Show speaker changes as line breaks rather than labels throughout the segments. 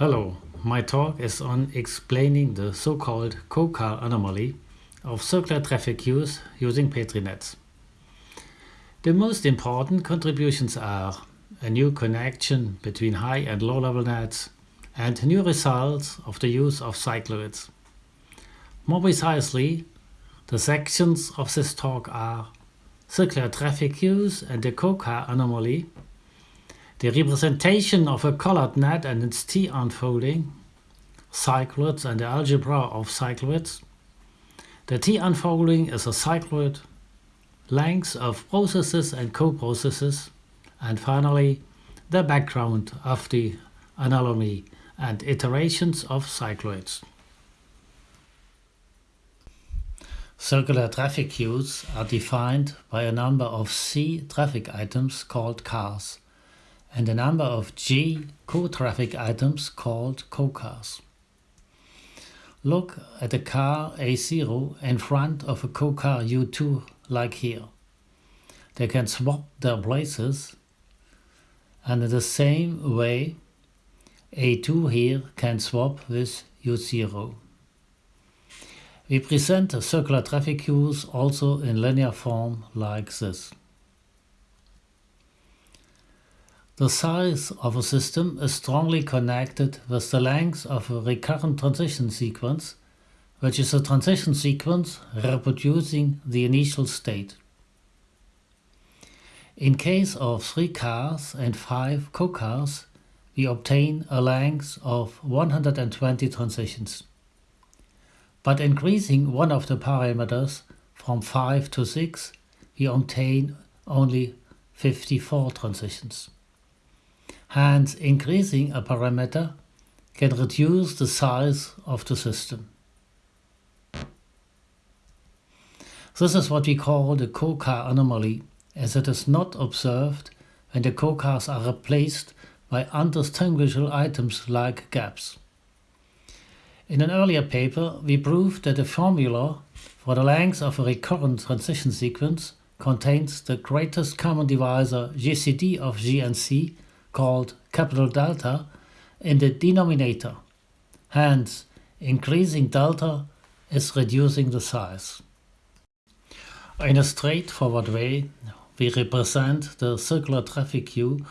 Hello, my talk is on explaining the so-called CoCar anomaly of circular traffic queues using Petri nets. The most important contributions are a new connection between high and low-level nets and new results of the use of cycloids. More precisely, the sections of this talk are circular traffic queues and the CoCar anomaly, the representation of a colored net and its T unfolding, cycloids and the algebra of cycloids. The T unfolding is a cycloid, lengths of processes and co-processes, and finally the background of the anomaly and iterations of cycloids. Circular traffic queues are defined by a number of C traffic items called cars and a number of G co-traffic items called co-cars. Look at a car A0 in front of a co-car U2 like here. They can swap their places and in the same way A2 here can swap with U0. We present circular traffic queues also in linear form like this. The size of a system is strongly connected with the length of a recurrent transition sequence, which is a transition sequence reproducing the initial state. In case of three cars and five co-cars, we obtain a length of 120 transitions. But increasing one of the parameters from 5 to 6, we obtain only 54 transitions. Hence, increasing a parameter can reduce the size of the system. This is what we call the co-car anomaly as it is not observed when the co-cars are replaced by undistinguishable items like gaps. In an earlier paper, we proved that the formula for the length of a recurrent transition sequence contains the greatest common divisor GCD of G and C called capital delta in the denominator. Hence, increasing delta is reducing the size. In a straightforward way, we represent the circular traffic queue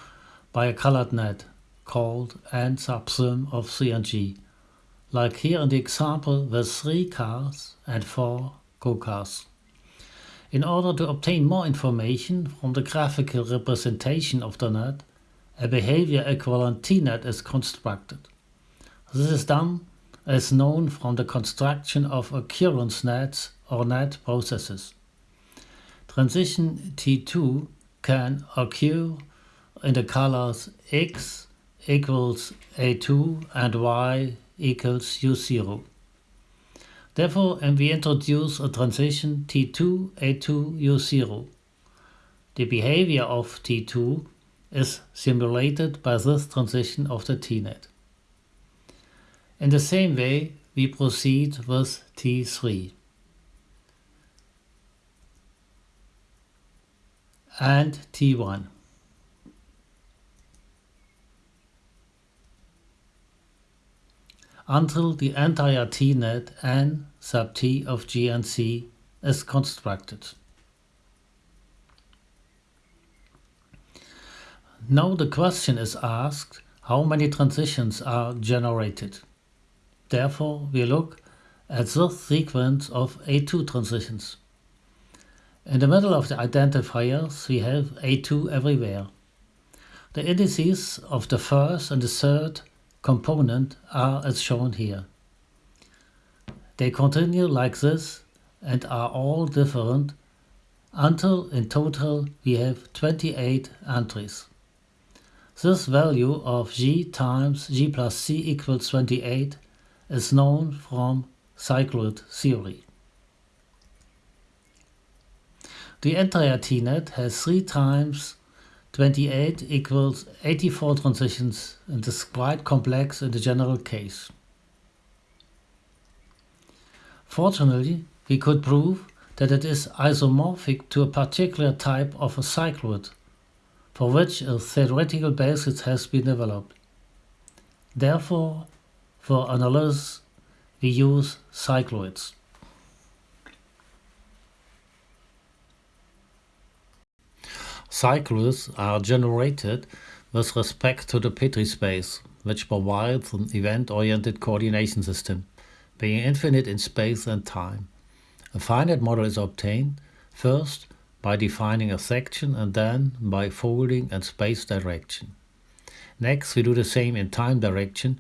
by a colored net called n subsum of C and G, like here in the example with three cars and four co-cars. In order to obtain more information from the graphical representation of the net, a behavior equivalent T-net is constructed. This is done as known from the construction of occurrence nets or net processes. Transition T2 can occur in the colors X equals A2 and Y equals U0. Therefore, we introduce a transition T2, A2, U0. The behavior of T2 is simulated by this transition of the T-net. In the same way, we proceed with T3. and T1. until the entire T-net n sub T of G and C is constructed. Now the question is asked how many transitions are generated. Therefore we look at this sequence of A2 transitions. In the middle of the identifiers we have A2 everywhere. The indices of the first and the third component are as shown here. They continue like this and are all different until in total we have 28 entries. This value of g times g plus c equals 28 is known from cycloid theory. The entire T-net has 3 times 28 equals 84 transitions and is quite complex in the general case. Fortunately, we could prove that it is isomorphic to a particular type of a cycloid, for which a theoretical basis has been developed. Therefore, for analysis, we use cycloids. Cycloids are generated with respect to the Petri space, which provides an event-oriented coordination system, being infinite in space and time. A finite model is obtained, first by defining a section and then by folding and space direction. Next, we do the same in time direction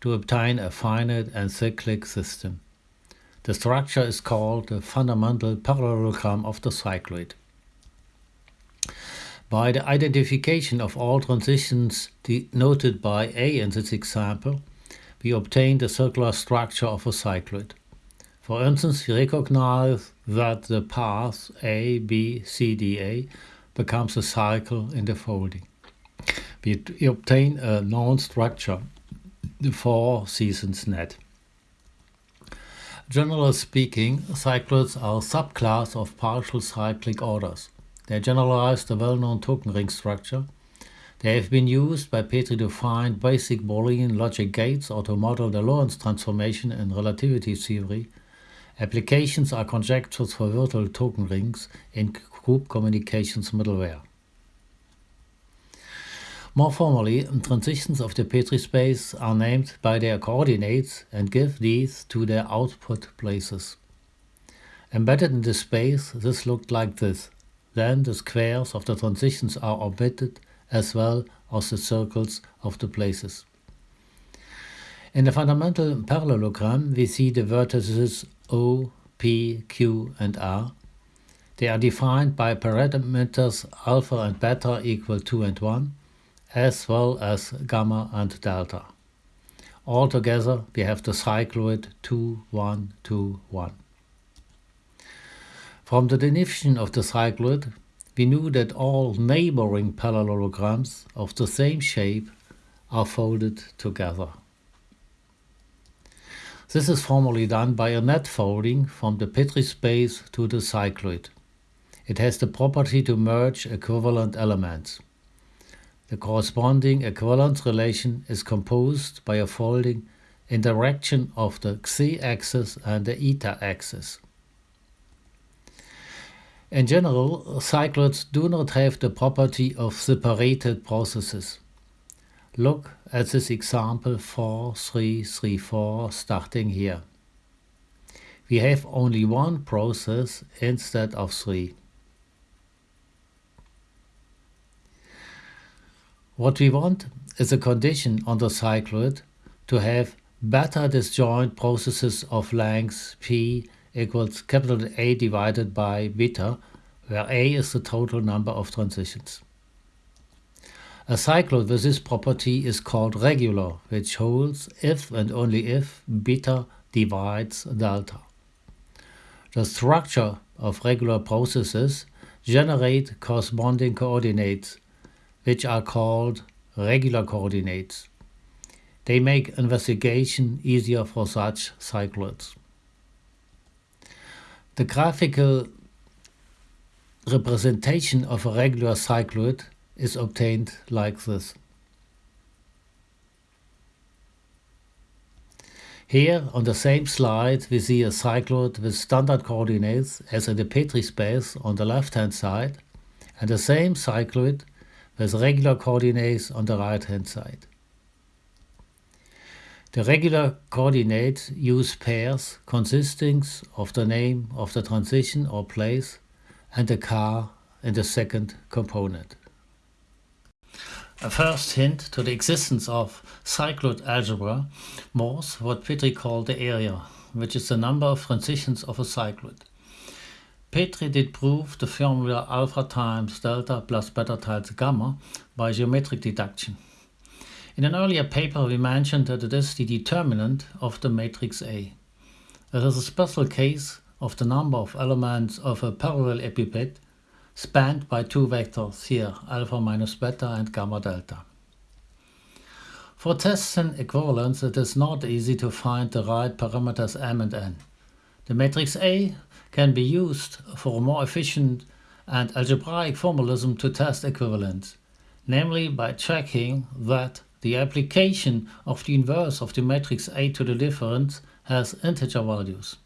to obtain a finite and cyclic system. The structure is called the fundamental parallelogram of the cycloid. By the identification of all transitions denoted by A in this example, we obtain the circular structure of a cycloid. For instance, we recognize that the path A, B, C, D, A becomes a cycle in the folding. We obtain a known structure, the four seasons net. Generally speaking, cycloids are a subclass of partial cyclic orders. They generalize the well-known token ring structure. They have been used by Petri to find basic Boolean logic gates or to model the Lorentz transformation in relativity theory. Applications are conjectures for virtual token rings in group communications middleware. More formally, transitions of the Petri space are named by their coordinates and give these to their output places. Embedded in the space, this looked like this. Then the squares of the transitions are omitted as well as the circles of the places. In the fundamental parallelogram we see the vertices O, P, Q and R. They are defined by parameters alpha and beta equal 2 and 1 as well as gamma and delta. Altogether we have the cycloid 2, 1, 2, 1. From the definition of the cycloid, we knew that all neighboring parallelograms of the same shape are folded together. This is formally done by a net folding from the Petri space to the cycloid. It has the property to merge equivalent elements. The corresponding equivalence relation is composed by a folding in direction of the x-axis and the eta-axis. In general, cycloids do not have the property of separated processes. Look at this example 4334 starting here. We have only one process instead of three. What we want is a condition on the cycloid to have beta disjoint processes of length p equals capital A divided by beta, where A is the total number of transitions. A cycloid with this property is called regular, which holds if and only if beta divides delta. The structure of regular processes generate corresponding coordinates, which are called regular coordinates. They make investigation easier for such cycloids. The graphical representation of a regular cycloid is obtained like this. Here on the same slide we see a cycloid with standard coordinates as in the Petri space on the left hand side and the same cycloid with regular coordinates on the right hand side. The regular coordinates use pairs consisting of the name of the transition or place and the car in the second component. A first hint to the existence of cycloid algebra was what Petri called the area, which is the number of transitions of a cycloid. Petri did prove the formula alpha times delta plus beta times gamma by geometric deduction. In an earlier paper we mentioned that it is the determinant of the matrix A. It is a special case of the number of elements of a parallelepiped spanned by two vectors here, alpha minus beta and gamma delta. For tests in equivalence it is not easy to find the right parameters m and n. The matrix A can be used for a more efficient and algebraic formalism to test equivalence, namely by checking that the application of the inverse of the matrix A to the difference has integer values.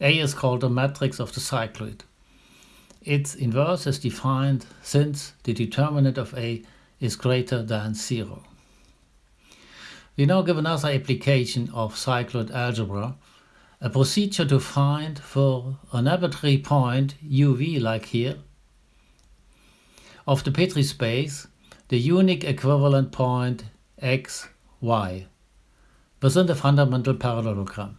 A is called the matrix of the cycloid. Its inverse is defined since the determinant of A is greater than 0. We now give another application of cycloid algebra, a procedure to find for an arbitrary point uv like here, of the Petri space the unique equivalent point x, y within the fundamental parallelogram.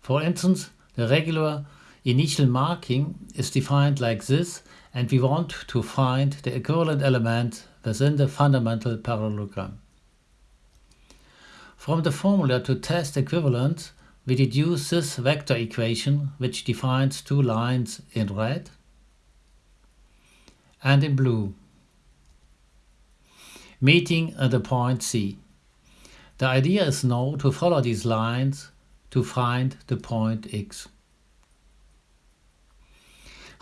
For instance, the regular initial marking is defined like this and we want to find the equivalent element within the fundamental parallelogram. From the formula to test equivalence, we deduce this vector equation which defines two lines in red and in blue, meeting at the point C. The idea is now to follow these lines to find the point X.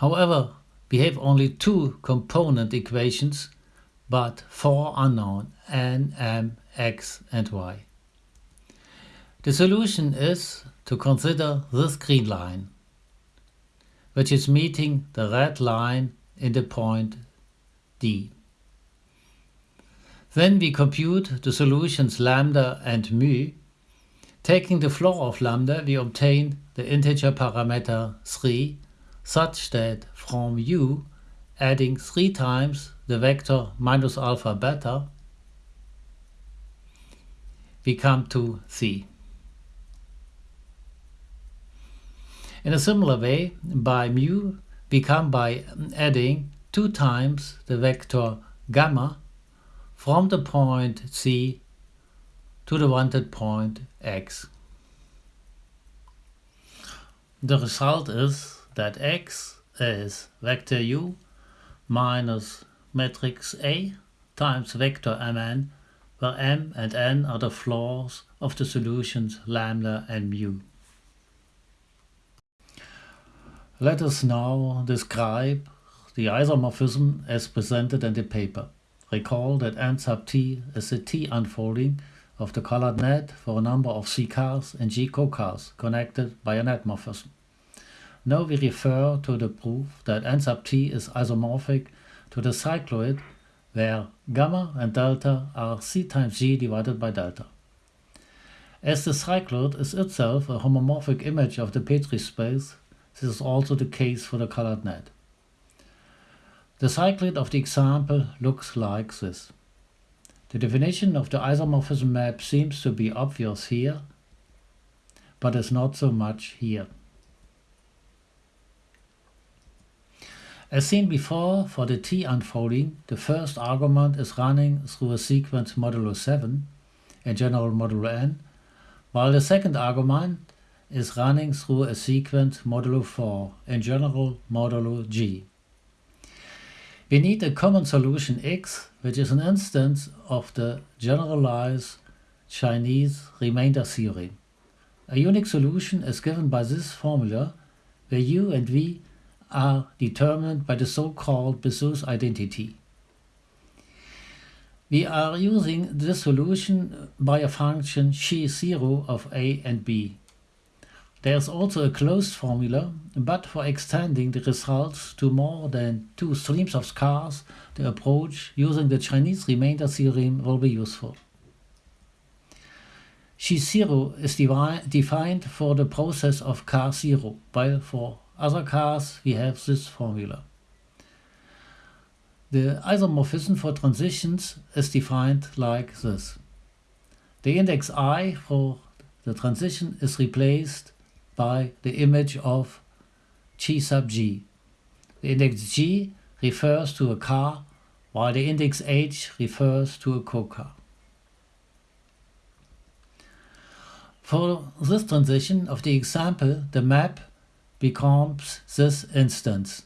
However, we have only two component equations, but four unknown n, m, x and y. The solution is to consider this green line, which is meeting the red line in the point D. Then we compute the solutions lambda and mu. Taking the floor of lambda, we obtain the integer parameter 3 such that from u adding 3 times the vector minus alpha beta, we come to c. In a similar way, by mu, we come by adding 2 times the vector gamma from the point C to the wanted point X. The result is that X is vector U minus matrix A times vector Mn, where M and N are the floors of the solutions lambda and mu. Let us now describe the isomorphism as presented in the paper. Recall that n sub t is the t unfolding of the colored net for a number of C cars and G co-cars connected by a net morphism. Now we refer to the proof that n sub t is isomorphic to the cycloid where gamma and delta are C times G divided by delta. As the cycloid is itself a homomorphic image of the Petri space, this is also the case for the colored net. The cycloid of the example looks like this. The definition of the isomorphism map seems to be obvious here, but is not so much here. As seen before, for the T unfolding, the first argument is running through a sequence modulo 7, in general modulo n, while the second argument is running through a sequence modulo 4, in general modulo g. We need a common solution x, which is an instance of the generalized Chinese remainder theorem. A unique solution is given by this formula, where u and v are determined by the so-called Bezout identity. We are using this solution by a function xi0 of a and b. There is also a closed formula, but for extending the results to more than two streams of cars, the approach using the Chinese remainder theorem will be useful. Xi0 is defined for the process of car 0, while for other cars we have this formula. The isomorphism for transitions is defined like this. The index i for the transition is replaced by the image of G sub G. The index G refers to a car, while the index H refers to a co-car. For this transition of the example, the map becomes this instance.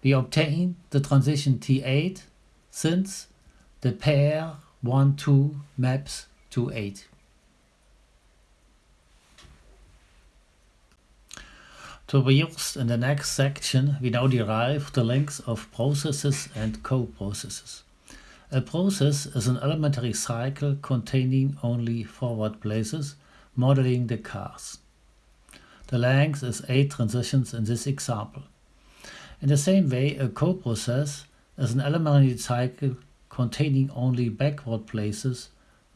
We obtain the transition T8 since the pair 1, 2 maps to 8. To be used in the next section, we now derive the lengths of processes and co-processes. A process is an elementary cycle containing only forward places, modeling the cars. The length is 8 transitions in this example. In the same way, a coprocess is an elementary cycle containing only backward places,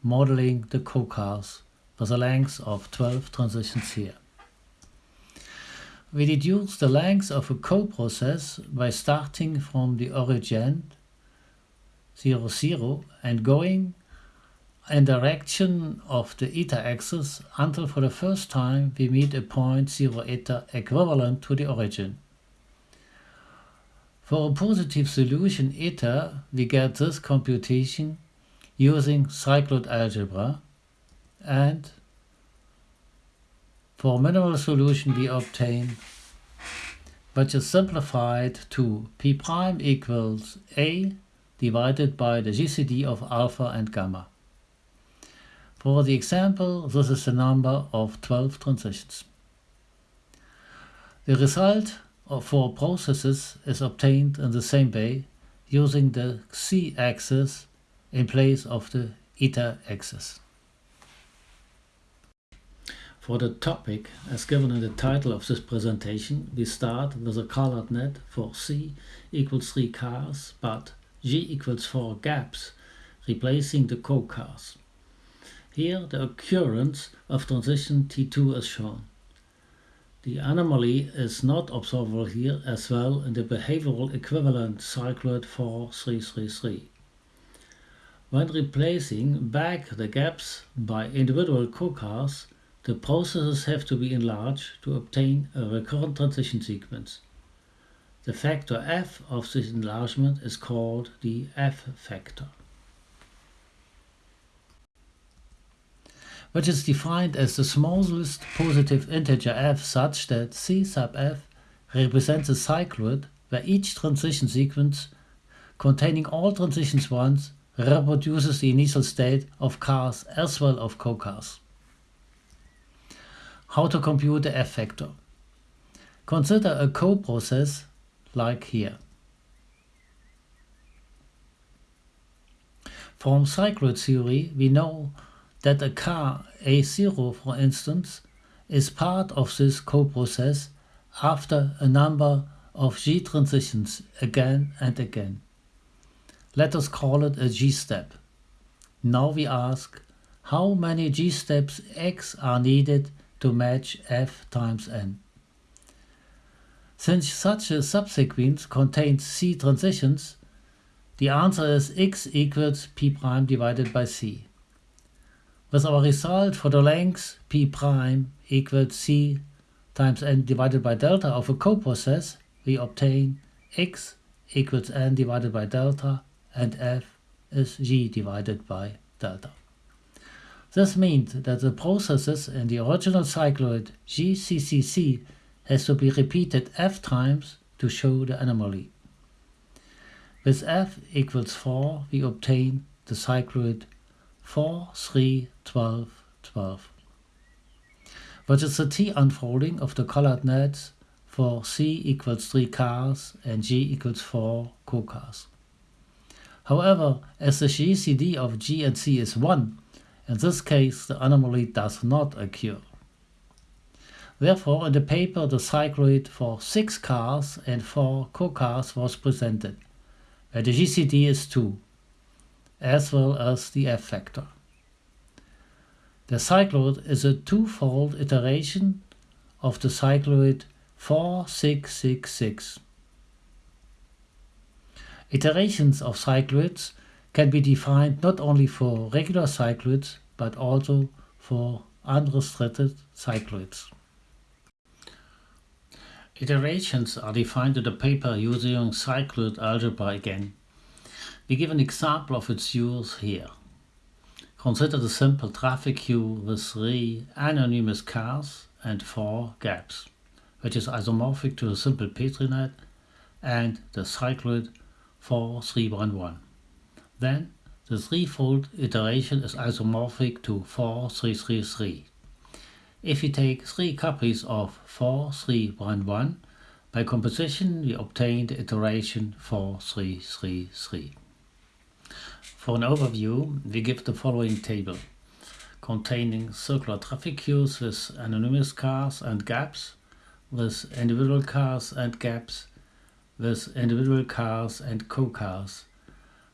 modeling the co-cars with a length of 12 transitions here. We deduce the length of a coprocess by starting from the origin 0, 0 and going in direction of the eta axis until for the first time we meet a point 0 eta equivalent to the origin. For a positive solution eta, we get this computation using cycloid algebra and for minimal solution we obtain which is simplified to p prime equals a divided by the GCD of alpha and gamma. For the example, this is the number of 12 transitions. The result of for processes is obtained in the same way using the c-axis in place of the eta axis. For the topic, as given in the title of this presentation, we start with a colored net for C equals 3 cars, but G equals 4 gaps, replacing the co-cars. Here the occurrence of transition T2 is shown. The anomaly is not observable here as well in the behavioral equivalent cycloid 4333. When replacing back the gaps by individual co-cars, the processes have to be enlarged to obtain a recurrent transition sequence. The factor f of this enlargement is called the f Which is defined as the smallest positive integer f such that c sub f represents a cycloid where each transition sequence containing all transitions once reproduces the initial state of cars as well of co-cars. How to compute the f factor. Consider a co-process like here. From cycloid theory, we know that a car A0, for instance, is part of this co-process after a number of G transitions again and again. Let us call it a G step. Now we ask, how many G steps X are needed to match f times n. Since such a subsequence contains c transitions, the answer is x equals p prime divided by c. With our result for the length p prime equals c times n divided by delta of a coprocess, we obtain x equals n divided by delta and f is g divided by delta. This means that the processes in the original cycloid GCCC has to be repeated f times to show the anomaly. With f equals 4, we obtain the cycloid 4, 3, 12, 12. Which is the T unfolding of the colored nets for C equals 3 cars and G equals 4 co-cars. However, as the GCD of G and C is 1, in this case, the anomaly does not occur. Therefore, in the paper, the cycloid for 6 cars and 4 co-cars was presented, where the GCD is 2, as well as the F factor. The cycloid is a two-fold iteration of the cycloid 4666. Iterations of cycloids can be defined not only for regular cycloids but also for unrestricted cycloids. Iterations are defined in the paper using cycloid algebra again. We give an example of its use here. Consider the simple traffic queue with three anonymous cars and four gaps, which is isomorphic to the simple Petri net and the cycloid 4311. Then the threefold iteration is isomorphic to 4333. If we take three copies of 4311, by composition we obtain the iteration 4333. For an overview, we give the following table containing circular traffic queues with anonymous cars and gaps, with individual cars and gaps, with individual cars and co-cars,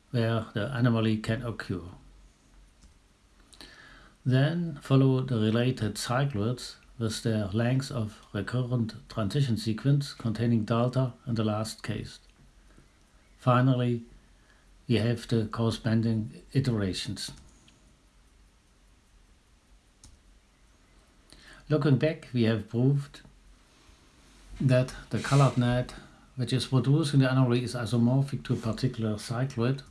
where the anomaly can occur. Then follow the related cycloids with their length of recurrent transition sequence containing delta in the last case. Finally, we have the corresponding iterations. Looking back, we have proved that the colored net which is producing the anomaly is isomorphic to a particular cycloid.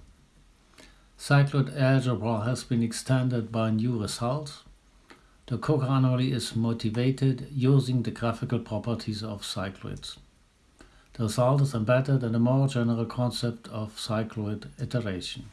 Cycloid algebra has been extended by new results. The co-car anomaly is motivated using the graphical properties of cycloids. The result is embedded in the more general concept of cycloid iteration.